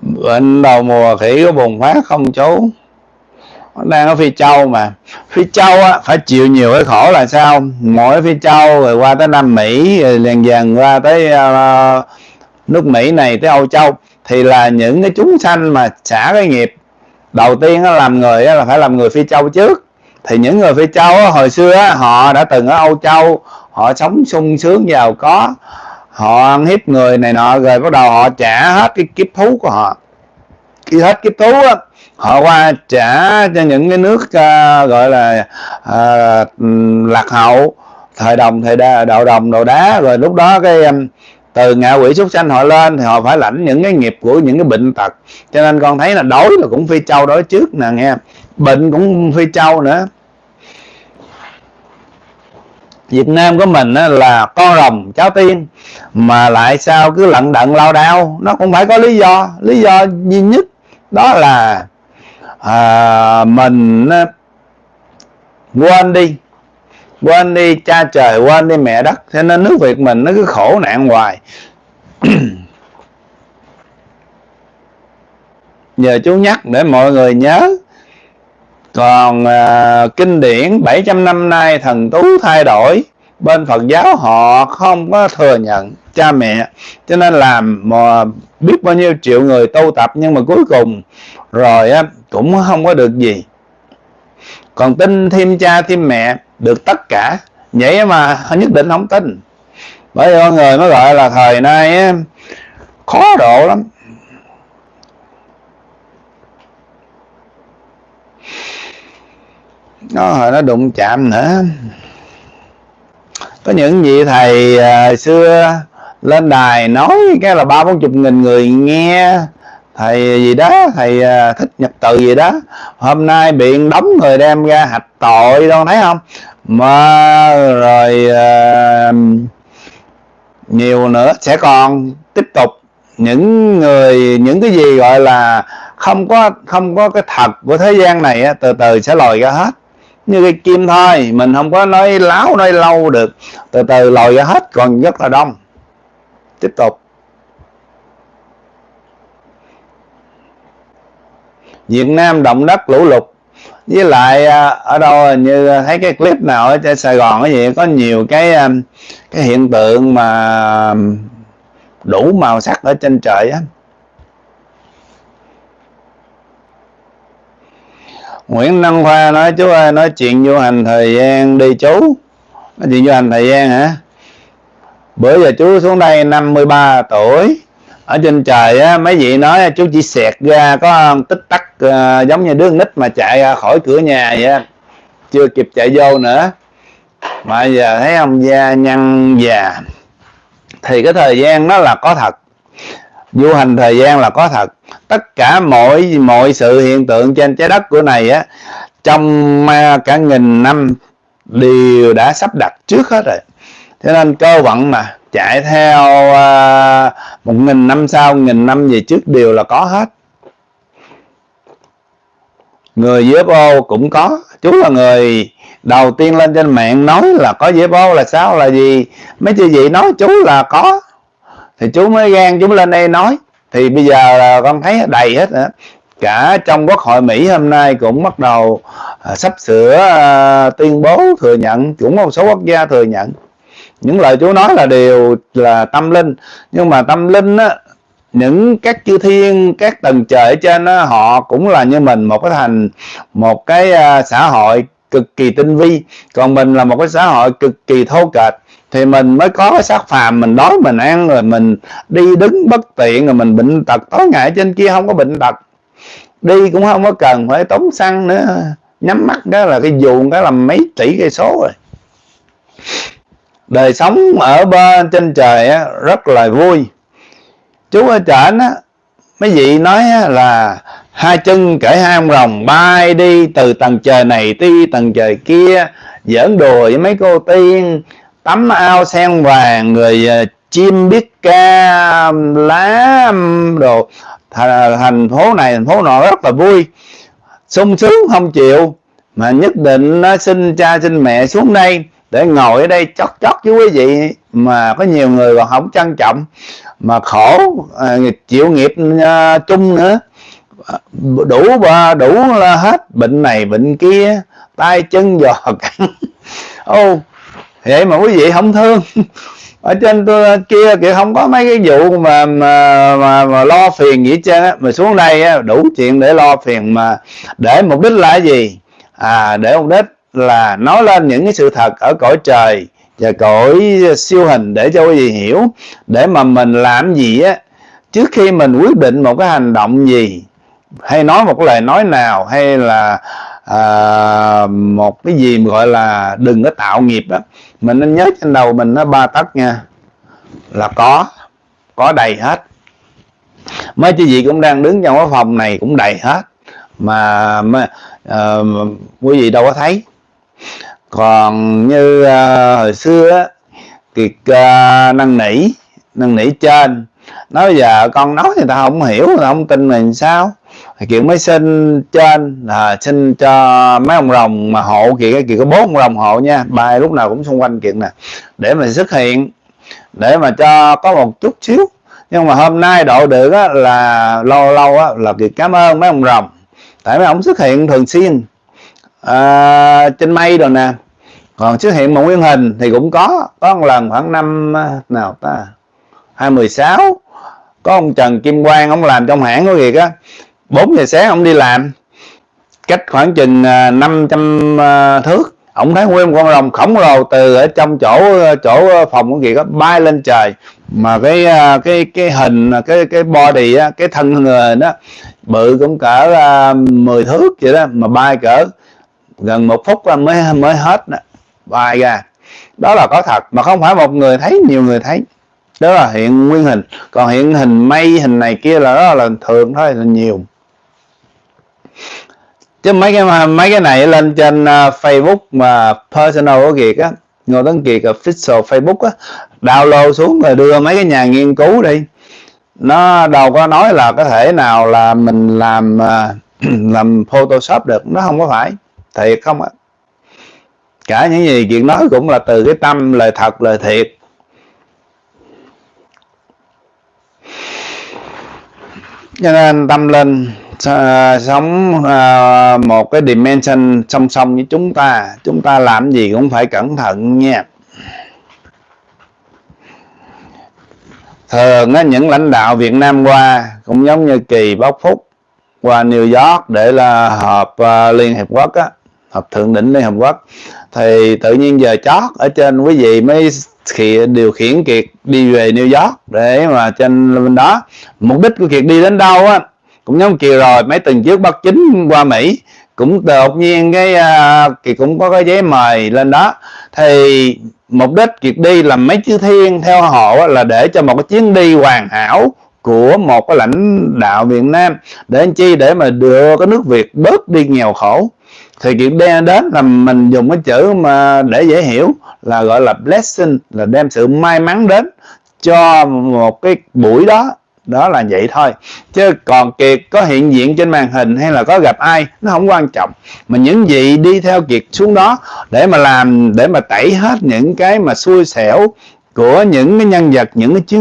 bệnh đầu mùa khỉ có bùng phát không chú? Đang ở phi châu mà. Phi châu á phải chịu nhiều cái khổ là sao? Mỗi phi châu rồi qua tới nam mỹ rồi dần dần qua tới uh, nước mỹ này tới âu châu thì là những cái chúng sanh mà xả cái nghiệp. Đầu tiên á, làm người á, là phải làm người phi châu trước. Thì những người phi châu á, hồi xưa á, họ đã từng ở âu châu họ sống sung sướng giàu có họ ăn hiếp người này nọ rồi bắt đầu họ trả hết cái kiếp thú của họ. Khi hết kiếp thú á, họ qua trả cho những cái nước uh, gọi là uh, lạc hậu thời đồng thời đa, đậu đồng đồ đá. Rồi lúc đó cái um, từ ngạ quỷ súc sanh họ lên thì họ phải lãnh những cái nghiệp của những cái bệnh tật. Cho nên con thấy là đói là cũng phi châu đói trước nè nghe. Bệnh cũng phi châu nữa. Việt Nam của mình á, là con rồng cháu tiên. Mà lại sao cứ lận đận lao đao. Nó cũng phải có lý do. Lý do duy nhất đó là à, mình quên đi. Quên đi cha trời quên đi mẹ đất. Cho nên nước Việt mình nó cứ khổ nạn hoài. Giờ chú nhắc để mọi người nhớ còn à, kinh điển 700 năm nay thần tú thay đổi. Bên Phật giáo họ không có thừa nhận cha mẹ cho nên làm mà biết bao nhiêu triệu người tu tập nhưng mà cuối cùng rồi á cũng không có được gì. Còn tin thêm cha thêm mẹ được tất cả. Vậy mà nhất định không tin. Bởi vì con người nó gọi là thời nay á, khó độ lắm nó hồi nó đụng chạm nữa. Có những vị thầy à, xưa lên đài nói cái là ba bốn chục nghìn người nghe. Thầy gì đó thầy à, thích nhật từ gì đó. Hôm nay biện đóng người đem ra hạch tội đâu thấy không? Mà rồi à, nhiều nữa sẽ còn tiếp tục. Những người những cái gì gọi là không có không có cái thật của thế gian này á, từ từ sẽ lòi ra hết như cái kim thôi mình không có nói láo, nói lâu được. Từ từ lòi ra hết, còn rất là đông. Tiếp tục. Việt Nam động đất lũ lụt. Với lại à, ở đâu, như thấy cái clip nào ở trên Sài Gòn cái gì có nhiều cái à, cái hiện tượng mà đủ màu sắc ở trên trời á. Nguyễn Đăng Khoa nói chú ơi nói chuyện du hành thời gian đi chú. Nói chuyện du hành thời gian hả? Bữa giờ chú xuống đây 53 tuổi. Ở trên trời á mấy vị nói chú chỉ xẹt ra có tích tắc uh, giống như đứa nít mà chạy ra khỏi cửa nhà vậy chưa kịp chạy vô nữa. Mà giờ thấy ông da nhăn già. Thì cái thời gian nó là có thật du hành thời gian là có thật. Tất cả mọi mọi sự hiện tượng trên trái đất của này á trong à, cả nghìn năm đều đã sắp đặt trước hết rồi. Thế nên cơ vận mà chạy theo uh, một nghìn năm sau nghìn năm về trước đều là có hết. Người UFO cũng có. Chú là người đầu tiên lên trên mạng nói là có UFO là sao là gì? Mấy chị vị nói chú là có thì chú mới gan chú mới lên đây nói. Thì bây giờ là con thấy đầy hết nữa cả trong quốc hội Mỹ hôm nay cũng bắt đầu à, sắp sửa à, tuyên bố thừa nhận cũng một số quốc gia thừa nhận. Những lời chú nói là đều là tâm linh. Nhưng mà tâm linh á những các chư thiên các tầng trời ở trên á, họ cũng là như mình một cái thành một cái à, xã hội cực kỳ tinh vi. Còn mình là một cái xã hội cực kỳ thô kệch thì mình mới có cái xác phàm mình đói mình ăn rồi mình đi đứng bất tiện rồi mình bệnh tật. Tối ngày trên kia không có bệnh tật. Đi cũng không có cần phải tốn xăng nữa. Nhắm mắt đó là cái dù cái là mấy tỷ cây số rồi. Đời sống ở bên trên trời á, rất là vui. Chú ở trển á mấy vị nói á, là hai chân cởi hai ông rồng bay đi từ tầng trời này đi tầng trời kia giỡn đùa với mấy cô tiên tắm ao sen vàng người ờ, chim biết ca lá đồ. Ờ, thành phố này thành phố nọ rất là vui. Sung sướng không chịu. Mà nhất định nó xin cha xin mẹ xuống đây để ngồi ở đây chót chót với quý vị. Mà có nhiều người còn không trân trọng. Mà khổ à, chịu nghiệp à, chung nữa. Đủ đủ là hết bệnh này bệnh kia. Tay chân giò cắn. Ô vậy mà quý vị không thương. Ở trên tôi kia kìa không có mấy cái vụ mà mà mà, mà lo phiền gì hết á. Mà xuống đây á, đủ chuyện để lo phiền mà để mục đích là gì? À để mục đích là nói lên những cái sự thật ở cõi trời và cõi siêu hình để cho quý vị hiểu. Để mà mình làm gì á trước khi mình quyết định một cái hành động gì hay nói một cái lời nói nào hay là à, một cái gì mà gọi là đừng có tạo nghiệp đó mình nên nhớ trên đầu mình nó ba tấc nha. Là có có đầy hết. Mấy chị gì cũng đang đứng trong cái phòng này cũng đầy hết. Mà, mà uh, quý vị đâu có thấy. Còn như uh, hồi xưa kiệt uh, à, năn nỉ năn nỉ trên. Nói giờ con nói người ta không hiểu người ta không tin mình sao? Kiểu mới xin trên là xin cho mấy ông rồng mà hộ kiệt cái kiệt có bốn ông rồng hộ nha. Bài lúc nào cũng xung quanh kiện nè. Để mà xuất hiện để mà cho có một chút xíu. Nhưng mà hôm nay độ được á, là lâu lâu á, là kiệt cảm ơn mấy ông rồng. Tại mấy ông xuất hiện thường xuyên à, trên mây rồi nè. Còn xuất hiện một nguyên hình thì cũng có có một lần khoảng năm à, nào ta hai mười sáu có ông Trần Kim Quang ông làm trong hãng có việc á 4 giờ sáng ông đi làm, cách khoảng chừng à, 500 à, thước. Ông thấy nguyên con rồng khổng lồ từ ở trong chỗ à, chỗ phòng của kia đó bay lên trời. Mà cái cái cái hình cái cái body á, cái thân người đó, bự cũng cỡ 10 thước vậy đó, mà bay cỡ gần một phút mới mới hết đó. bay ra. Đó là có thật, mà không phải một người thấy, nhiều người thấy. Đó là hiện nguyên hình. Còn hiện hình mây, hình này kia là, đó là thường thôi, là nhiều chứ mấy cái mấy cái này lên trên uh, Facebook mà personal của Kiệt á Ngô Tấn Kiệt official Facebook á download xuống rồi đưa mấy cái nhà nghiên cứu đi. Nó đâu có nói là có thể nào là mình làm uh, làm Photoshop được nó không có phải. Thiệt không á cả những gì chuyện nói cũng là từ cái tâm lời thật lời thiệt. Cho nên tâm linh sống uh, một cái dimension song song với chúng ta. Chúng ta làm gì cũng phải cẩn thận nha. Thường á, những lãnh đạo Việt Nam qua cũng giống như kỳ bóc phúc qua New York để là họp uh, Liên Hiệp Quốc á họp thượng đỉnh Liên Hợp Quốc. Thì tự nhiên giờ chót ở trên quý vị mới khi điều khiển kiệt đi về New York để mà trên bên đó. Mục đích của kiệt đi đến đâu á cũng giống kỳ rồi mấy tuần trước bắt chính qua Mỹ cũng đột nhiên cái à, uh, kiệt cũng có cái giấy mời lên đó. Thì mục đích kiệt đi làm mấy chữ thiên theo họ là để cho một cái chuyến đi hoàn hảo của một cái lãnh đạo Việt Nam để anh chi? Để mà đưa cái nước Việt bớt đi nghèo khổ. Thì kiệt đem đến là mình dùng cái chữ mà để dễ hiểu là gọi là blessing là đem sự may mắn đến cho một cái buổi đó đó là vậy thôi. Chứ còn kiệt có hiện diện trên màn hình hay là có gặp ai, nó không quan trọng. Mà những gì đi theo kiệt xuống đó để mà làm, để mà tẩy hết những cái mà xui xẻo của những cái nhân vật, những cái chiến